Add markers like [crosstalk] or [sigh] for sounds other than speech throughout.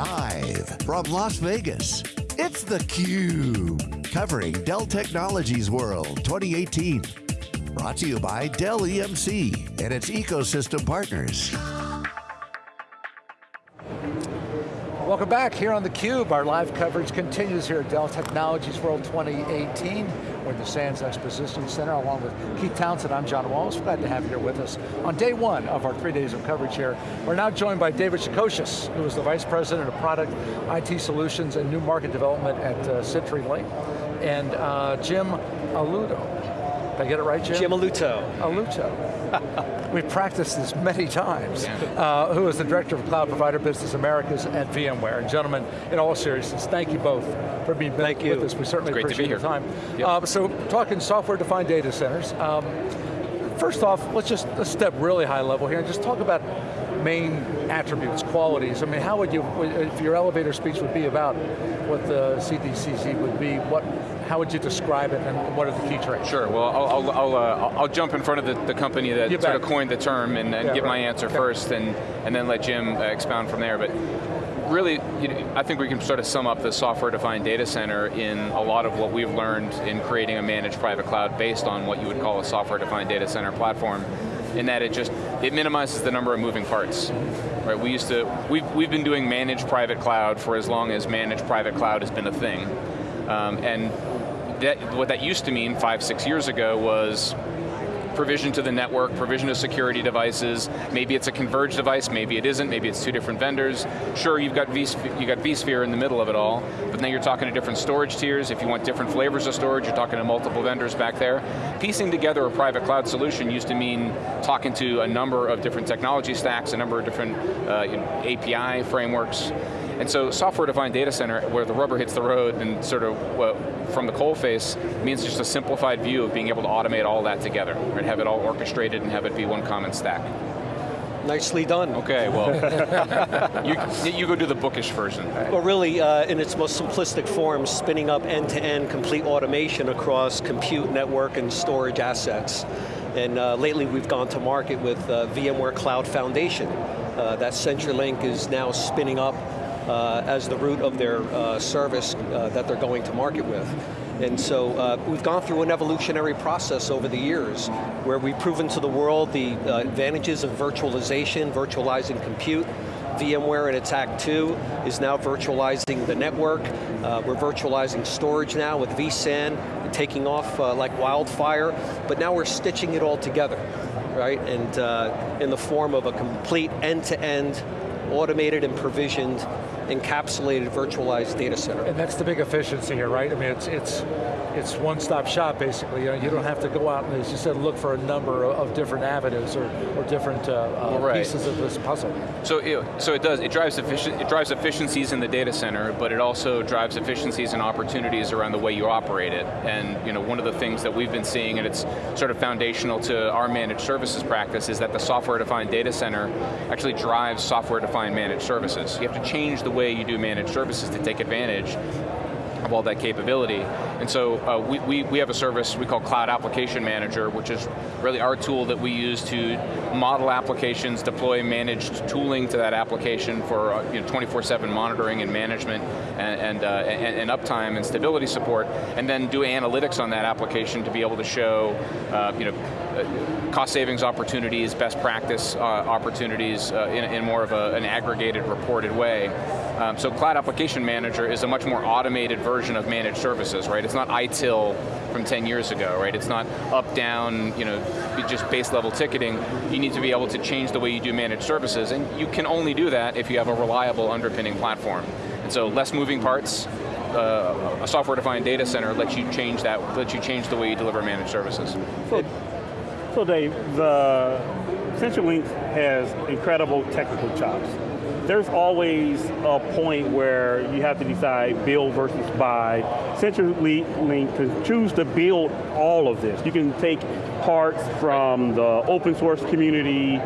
Live from Las Vegas, it's theCUBE. Covering Dell Technologies World 2018. Brought to you by Dell EMC and its ecosystem partners. Welcome back here on theCUBE. Our live coverage continues here at Dell Technologies World 2018. We're in the Sands Exposition Center along with Keith Townsend. I'm John Walls. Glad to have you here with us on day one of our three days of coverage here. We're now joined by David Shacochis, who is the Vice President of Product, IT Solutions, and New Market Development at uh, CenturyLink, and uh, Jim Aludo. Did I get it right, Jim? Jim Aluto. Aluto. [laughs] We've practiced this many times. Uh, who is the Director of Cloud Provider Business Americas at VMware. And gentlemen, in all seriousness, thank you both for being thank with you. us. We certainly great appreciate to be your time. Yep. Uh, so, talking software-defined data centers. Um, first off, let's just let's step really high level here and just talk about main attributes, qualities. I mean, how would you, if your elevator speech would be about what the SDDC would be, what, how would you describe it and what are the key traits? Sure, well, I'll, I'll, uh, I'll jump in front of the, the company that You sort bet. of coined the term and, and Yeah, give my answer Okay. first and, and then let Jim uh, expound from there. But really, you know, I think we can sort of sum up the software-defined data center in a lot of what we've learned in creating a managed private cloud based on what you would call a software-defined data center platform, in that it just, it minimizes the number of moving parts. Right, we used to, we've, we've been doing managed private cloud for as long as managed private cloud has been a thing. Um, and that, what that used to mean five, six years ago was provision to the network, provision of security devices, maybe it's a converged device, maybe it isn't, maybe it's two different vendors. Sure, you've got, vSphere, you got vSphere in the middle of it all, but now you're talking to different storage tiers. If you want different flavors of storage, you're talking to multiple vendors back there. Piecing together a private cloud solution used to mean talking to a number of different technology stacks, a number of different uh, you know, API frameworks, and so software-defined data center, where the rubber hits the road and sort of from the coal face, means just a simplified view of being able to automate all that together, right? Have it all orchestrated and have it be one common stack. Nicely done. Okay, well, [laughs] you, you go do the bookish version. Well really, uh, in its most simplistic form, spinning up end-to-end complete automation across compute, network, and storage assets. And uh, lately we've gone to market with uh, VMware Cloud Foundation. Uh, that CenturyLink is now spinning up uh, as the root of their uh, service uh, that they're going to market with. And so uh, we've gone through an evolutionary process over the years where we've proven to the world the uh, advantages of virtualization, virtualizing compute, VMware in its Act 2 is now virtualizing the network. Uh, we're virtualizing storage now with vSAN, taking off uh, like wildfire, but now we're stitching it all together, right? And uh, in the form of a complete end-to-end, automated and provisioned, encapsulated virtualized data center. And that's the big efficiency here, right? I mean, it's it's it's one-stop shop basically. You, know, you don't have to go out and, as you said, look for a number of, of different avenues or, or different uh, uh, Right. pieces of this puzzle. So, it, so it does, it drives, efficient, it drives efficiencies in the data center, but it also drives efficiencies and opportunities around the way you operate it. And you know, one of the things that we've been seeing, and it's sort of foundational to our managed services practice, is that the software-defined data center actually drives software-defined managed services. You have to change the way you do managed services to take advantage of all that capability. And so uh, we, we, we have a service we call Cloud Application Manager, which is really our tool that we use to model applications, deploy managed tooling to that application for uh, you know, 24-7 monitoring and management and, and, uh, and, and uptime and stability support, and then do analytics on that application to be able to show uh, you know, cost savings opportunities, best practice uh, opportunities uh, in, in more of a, an aggregated, reported way. Um, so Cloud Application Manager is a much more automated version of managed services, right? It's not ITIL from 10 years ago, right? It's not up, down, you know, just base level ticketing. You need to be able to change the way you do managed services, and you can only do that if you have a reliable underpinning platform. And so less moving parts, uh, a software-defined data center lets you change that, lets you change the way you deliver managed services. So Dave, the CenturyLink has incredible technical chops. There's always a point where you have to decide build versus buy. CenturyLink can choose to build all of this. You can take parts from the open source community,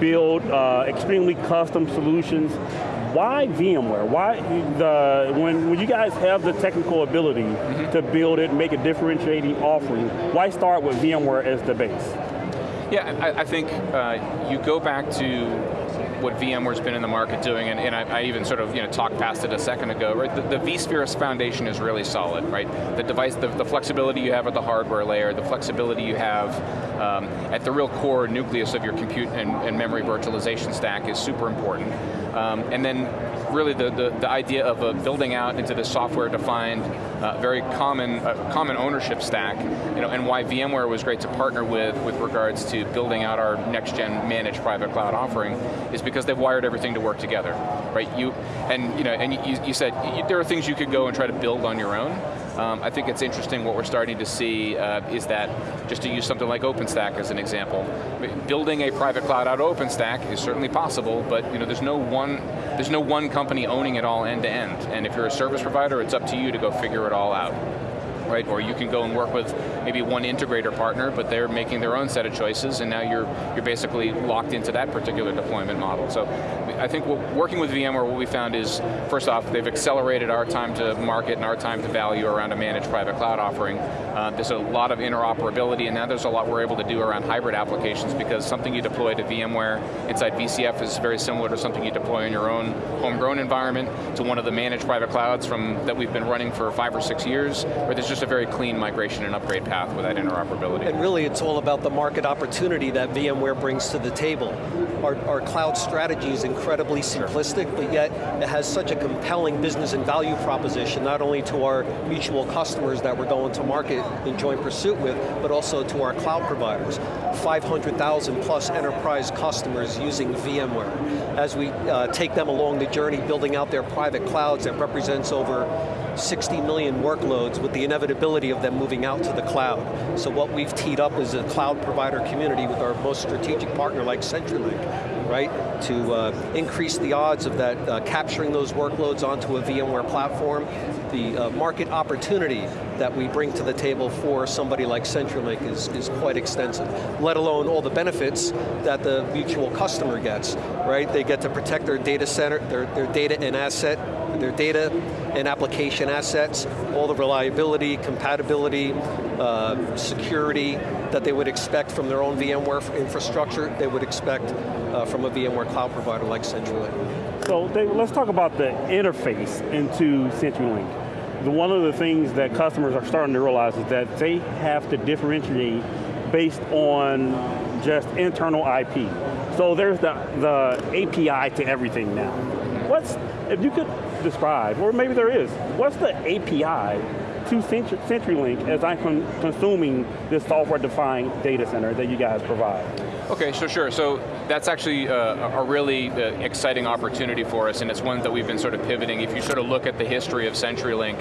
build uh, extremely custom solutions. Why VMware? Why the when when you guys have the technical ability to build it, make a differentiating offering? Why start with VMware as the base? Yeah, I, I think uh, you go back to what VMware's been in the market doing, and, and I, I, even sort of you know, talked past it a second ago, right? The, the vSphere foundation is really solid, right? The device, the, the, flexibility you have at the hardware layer, the flexibility you have um, at the real core nucleus of your compute and, and memory virtualization stack is super important. Um, and then really the, the, the, idea of uh, building out into the software-defined, uh, very common uh, common ownership stack, you know, and why VMware was great to partner with with regards to building out our next-gen managed private cloud offering, is because they've wired everything to work together, right? You and you know, and you, you said you, there are things you could go and try to build on your own. Um, I think it's interesting what we're starting to see uh, is that, just to use something like OpenStack as an example, building a private cloud out of OpenStack is certainly possible, but you know, there's no one there's no one company owning it all end to end. And if you're a service provider, it's up to you to go figure it all out right? Or you can go and work with maybe one integrator partner, but they're making their own set of choices, and now you're you're basically locked into that particular deployment model. So I think working with VMware, what we found is, first off, they've accelerated our time to market and our time to value around a managed private cloud offering. Uh, there's a lot of interoperability, and now there's a lot we're able to do around hybrid applications because something you deploy to VMware inside VCF is very similar to something you deploy in your own homegrown environment to one of the managed private clouds from that we've been running for five or six years, where there's just a very clean migration and upgrade path with that interoperability. And really it's all about the market opportunity that VMware brings to the table. Our, our cloud strategy is incredibly simplistic, sure. but yet it has such a compelling business and value proposition, not only to our mutual customers that we're going to market in joint pursuit with, but also to our cloud providers. 500,000 plus enterprise customers using VMware. As we uh, take them along the journey building out their private clouds that represents over 60 million workloads with the inevitability of them moving out to the cloud. So what we've teed up is a cloud provider community with our most strategic partner like CenturyLink, right? To uh, increase the odds of that uh, capturing those workloads onto a VMware platform. The uh, market opportunity that we bring to the table for somebody like CenturyLink is, is quite extensive, let alone all the benefits that the mutual customer gets, right? They get to protect their data center, their, their data and asset their data and application assets, all the reliability, compatibility, uh, security that they would expect from their own VMware infrastructure, they would expect uh, from a VMware cloud provider like CenturyLink. So David, let's talk about the interface into CenturyLink. One of the things that customers are starting to realize is that they have to differentiate based on just internal IP. So there's the, the API to everything now. What's, if you could describe, or maybe there is, what's the API to CenturyLink as I'm consuming this software-defined data center that you guys provide? Okay, so sure. So that's actually uh, a really uh, exciting opportunity for us, and it's one that we've been sort of pivoting. If you sort of look at the history of CenturyLink,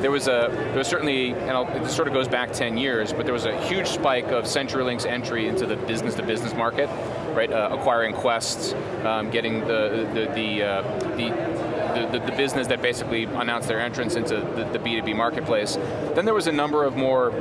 there was a there was certainly, and I'll, it sort of goes back 10 years, but there was a huge spike of CenturyLink's entry into the business-to-business -business market, right? Uh, acquiring Qwest, um, getting the the the, uh, the the, the, the, business that basically announced their entrance into the, the B2B marketplace. Then there was a number of more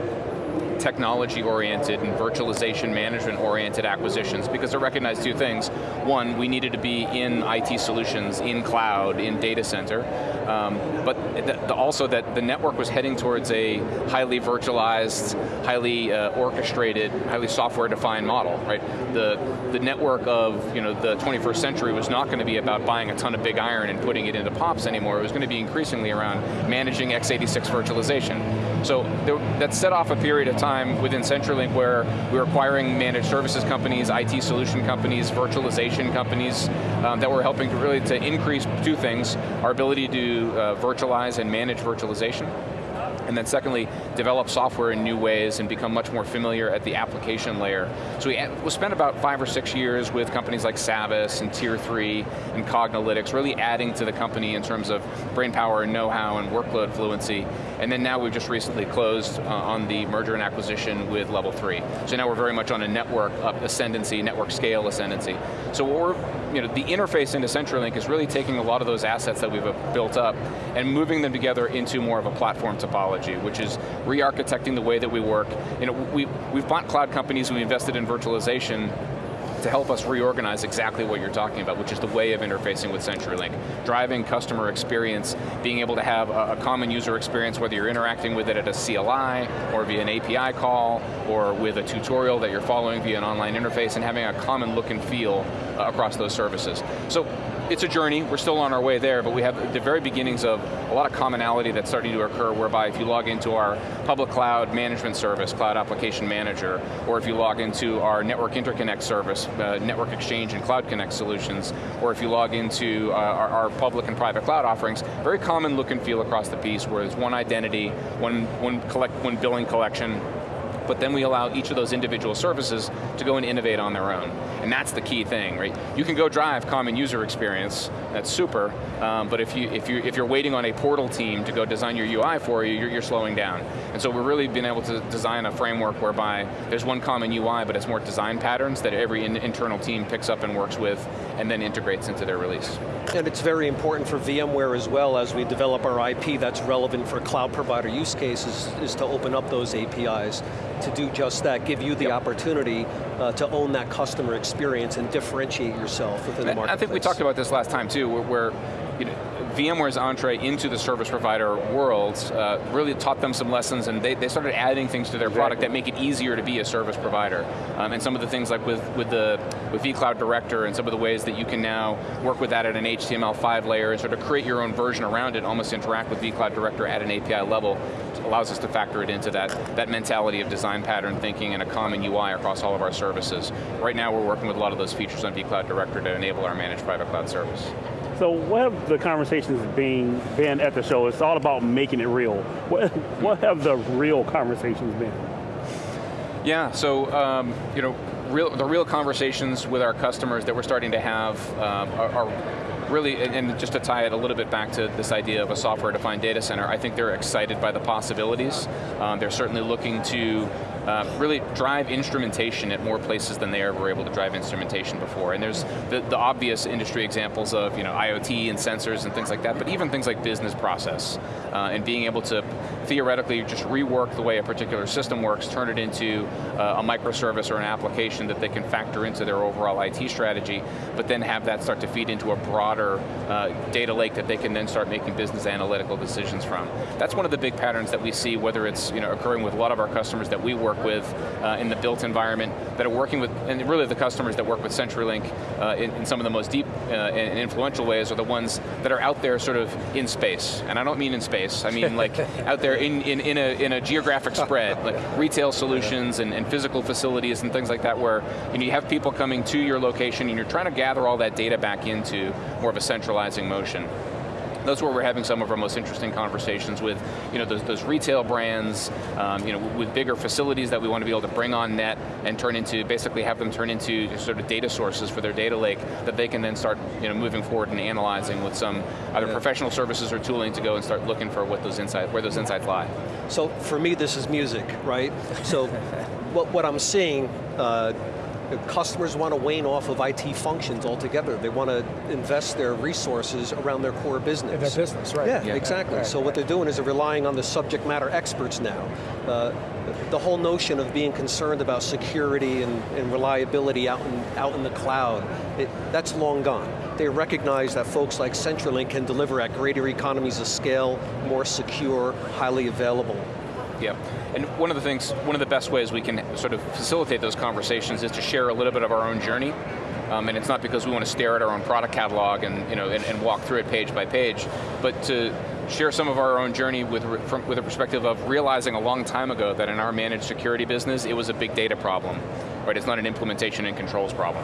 technology-oriented and virtualization management-oriented acquisitions because it recognized two things. One, we needed to be in IT solutions, in cloud, in data center, um, but the, also that the network was heading towards a highly virtualized, highly uh, orchestrated, highly software-defined model, right? The, the network of you know, the 21st century was not going to be about buying a ton of big iron and putting it into POPs anymore, it was going to be increasingly around managing x86 virtualization. So there, that set off a period of time within CenturyLink where we were acquiring managed services companies, IT solution companies, virtualization companies um, that were helping to really to increase two things, our ability to uh, virtualize and manage virtualization, and then secondly, develop software in new ways and become much more familiar at the application layer. So we, we spent about five or six years with companies like Savvis and Tier 3 and Cognilytics, really adding to the company in terms of brain power and know-how and workload fluency. And then now we've just recently closed uh, on the merger and acquisition with Level 3. So now we're very much on a network up ascendancy, network scale ascendancy. So what we're, you know, the interface into CenturyLink is really taking a lot of those assets that we've built up and moving them together into more of a platform topology which is re-architecting the way that we work. You know, we, we've bought cloud companies, we invested in virtualization, to help us reorganize exactly what you're talking about, which is the way of interfacing with CenturyLink. Driving customer experience, being able to have a, a, common user experience, whether you're interacting with it at a CLI, or via an API call, or with a tutorial that you're following via an online interface, and having a common look and feel across those services. So it's a journey, we're still on our way there, but we have the very beginnings of a lot of commonality that's starting to occur whereby if you log into our public cloud management service, Cloud Application Manager, or if you log into our Network Interconnect service, uh, Network Exchange and Cloud Connect solutions, or if you log into uh, our, our, public and private cloud offerings, very common look and feel across the piece where there's one identity, one, one, collect, one billing collection, but then we allow each of those individual services to go and innovate on their own. And that's the key thing, right? You can go drive common user experience, that's super, um, but if, you, if, you, if you're waiting on a portal team to go design your UI for you, you're, you're slowing down. And so we're really been able to design a framework whereby there's one common UI, but it's more design patterns that every in internal team picks up and works with, and then integrates into their release. And it's very important for VMware as well as we develop our IP that's relevant for cloud provider use cases, is to open up those APIs to do just that, give you the yep. opportunity uh, to own that customer experience and differentiate yourself within the market. I think we talked about this last time too, where, where you know, VMware's entree into the service provider world uh, really taught them some lessons and they, they started adding things to their exactly. product that make it easier to be a service provider. Um, and some of the things like with, with, the, with vCloud Director and some of the ways that you can now work with that at an HTML5 layer and sort of create your own version around it, almost interact with vCloud Director at an API level, allows us to factor it into that, that mentality of design pattern thinking and a common UI across all of our services. Right now we're working with a lot of those features on vCloud Director to enable our managed private cloud service. So what have the conversations been, been at the show? It's all about making it real. What, [laughs] what have the real conversations been? Yeah, so um, you know, real, the real conversations with our customers that we're starting to have um, are, are really, and just to tie it a little bit back to this idea of a software-defined data center, I think they're excited by the possibilities. Um, they're certainly looking to uh, really drive instrumentation at more places than they ever were able to drive instrumentation before. And there's the, the obvious industry examples of you know, IoT and sensors and things like that, but even things like business process uh, and being able to theoretically just rework the way a particular system works, turn it into uh, a microservice or an application that they can factor into their overall IT strategy, but then have that start to feed into a broader uh, data lake that they can then start making business analytical decisions from. That's one of the big patterns that we see, whether it's you know, occurring with a lot of our customers that we work with uh, in the built environment, that are working with, and really the customers that work with CenturyLink uh, in, in, some of the most deep uh, and influential ways are the ones that are out there sort of in space. And I don't mean in space, I mean like [laughs] out there in, in, in, a, in a geographic spread, like retail solutions and, and physical facilities and things like that where you, know, you have people coming to your location and you're trying to gather all that data back into more of a centralizing motion that's where we're having some of our most interesting conversations with you know, those, those retail brands, um, you know, with bigger facilities that we want to be able to bring on net and turn into, basically have them turn into sort of data sources for their data lake that they can then start you know, moving forward and analyzing with some either yeah. professional services or tooling to go and start looking for what those insights, where those insights lie. So for me, this is music, right? So [laughs] what, what I'm seeing, uh, customers want to wane off of IT functions altogether. They want to invest their resources around their core business. In their business, right. Yeah, yeah. exactly. Right, so what they're doing is they're relying on the subject matter experts now. Uh, the whole notion of being concerned about security and, and reliability out in, out in the cloud, it, that's long gone. They recognize that folks like CenturyLink can deliver at greater economies of scale, more secure, highly available. Yeah, and one of the things, one of the best ways we can sort of facilitate those conversations is to share a little bit of our own journey. Um, and it's not because we want to stare at our own product catalog and, you know, and, and walk through it page by page, but to share some of our own journey with, from, with a perspective of realizing a long time ago that in our managed security business, it was a big data problem, right? It's not an implementation and controls problem.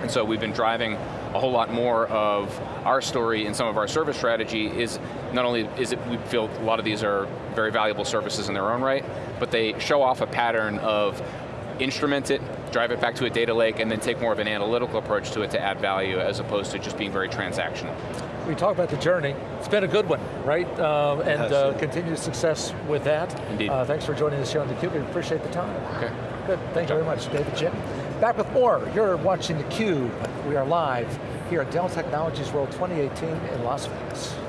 And so we've been driving a whole lot more of our story and some of our service strategy is not only is it, we feel a lot of these are very valuable services in their own right, but they show off a pattern of instrument it, drive it back to a data lake, and then take more of an analytical approach to it to add value as opposed to just being very transactional. We talked about the journey. It's been a good one, right? Uh, and uh, continued success with that. Indeed. Uh, thanks for joining us here on theCUBE. We appreciate the time. Okay. Good, thank you very much, David Jim. Back with more. You're watching theCUBE. We are live here at Dell Technologies World 2018 in Las Vegas.